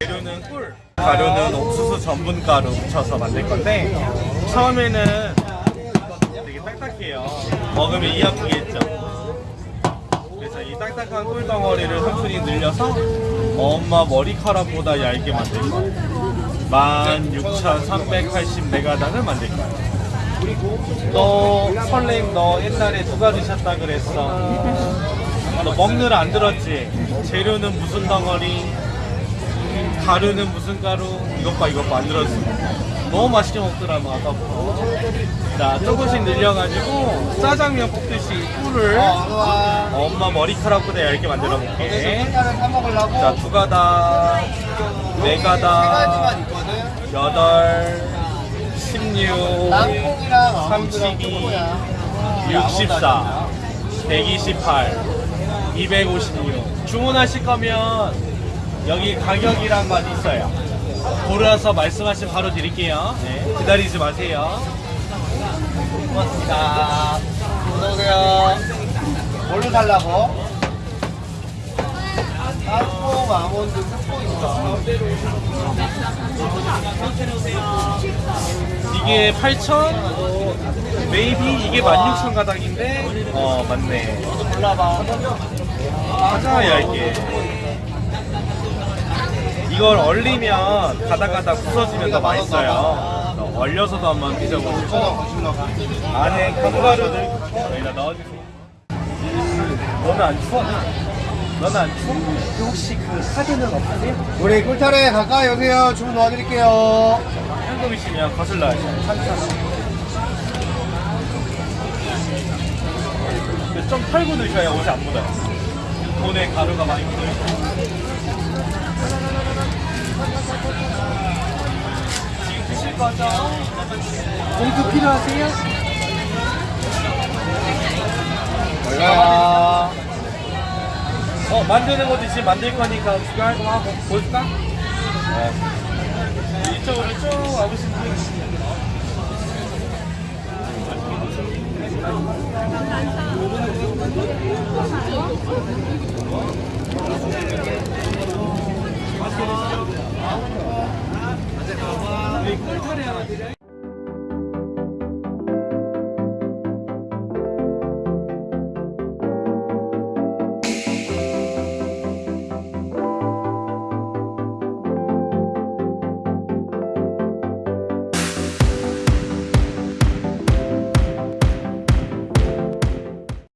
재료는 꿀, 가루는 옥수수 전분 가루 묻혀서 만들 건데 처음에는 되게 딱딱해요. 먹으면 이 아프겠죠. 그래서 이 딱딱한 꿀 덩어리를 삼촌이 늘려서 엄마 머리카락보다 얇게 만들 거예요. 16,380메가당을 만들 거예요. 너 설렘 너 옛날에 누가 드셨다 그랬어? 너 먹느라 안 들었지? 재료는 무슨 덩어리? 가루는 무슨 가루? 이것 봐 이것 봐안 들었어. 너무 맛있게 먹더라고 아까부터. 자 조금씩 늘려가지고 짜장면 볶듯이 꿀을 엄마 머리카락보다 얇게 만들어 볼게. 일단은 사 먹으려고 자두 가닥, 네 가닥. 여덟, 십육, 땅콩이랑 아몬드랑 32, 초코야. 64, 128, 256. 주문하실 거면 여기 가격이란 건 있어요. 고르서 말씀하시면 바로 드릴게요. 네, 기다리지 마세요. 고맙습니다. 어서오세요. 뭘로 살라고? 땅콩, 아몬드, 있어. 이게 8,000, 메이비 이게 16,000 가닥인데, 어, 맞네. 골라봐. 가자, 얇게. 이걸 얼리면 가다가다 부서지면 더 맛있어요. 어, 얼려서도 한번 드셔보시고 안에 견과류를 여기다 넣어주세요. 너는 안 추워? 너는 안 추워? 혹시 그 사진은 없으세요? 우리 꿀타래 가까이 오세요. 주문 도와드릴게요. 현금이시면. 근데 좀 털고 넣으셔야 옷이 안 묻어요. 돈에 가루가 많이 묻어요. 지금 드실 거죠? 봉투 필요하세요? 올라와. 어, 만드는 것도 지금 만들 거니까 구경 좀 하고 볼까? 네. 이쪽으로 쭉 와보시면 드려요?